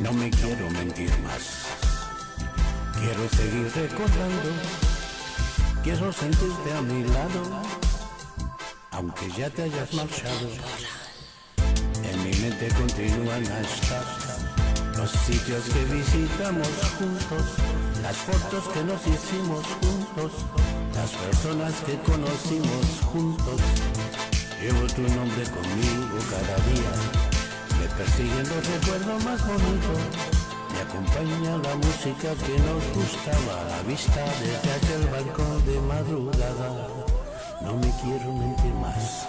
me quiero mentir más. Quiero seguir recordando, quiero sentirte a mi lado, aunque ya te hayas marchado. En mi mente continúan a estar los sitios que visitamos juntos, las fotos que nos hicimos juntos, las personas que conocimos juntos. Llevo tu nombre conmigo cada día, me persiguen recuerdos más bonitos, me acompaña la música que nos gustaba, la vista desde aquel balcón de madrugada. No me quiero mentir más,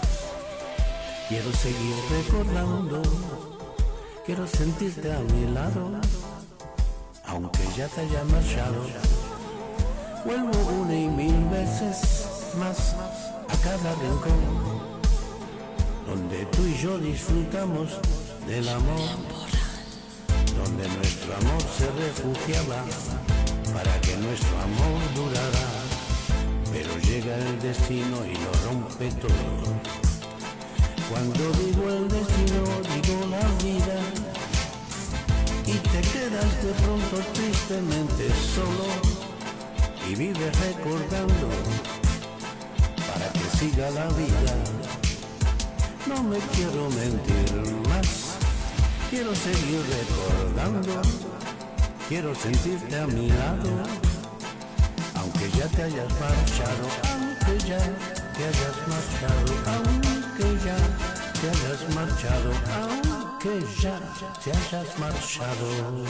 quiero seguir recordando, quiero sentirte a mi lado, aunque ya te haya marchado. Vuelvo una y mil veces más a cada rincón donde tú y yo disfrutamos del amor, donde nuestro amor se refugiaba para que nuestro amor durara, pero llega el destino y lo rompe todo. Cuando digo el destino, digo la vida, y te quedas de pronto tristemente solo y vives recordando para que siga la vida. No me quiero mentir más, quiero seguir recordando, quiero sentirte a mi lado, aunque ya te hayas marchado, aunque ya te hayas marchado, aunque ya te hayas marchado, aunque ya te hayas marchado.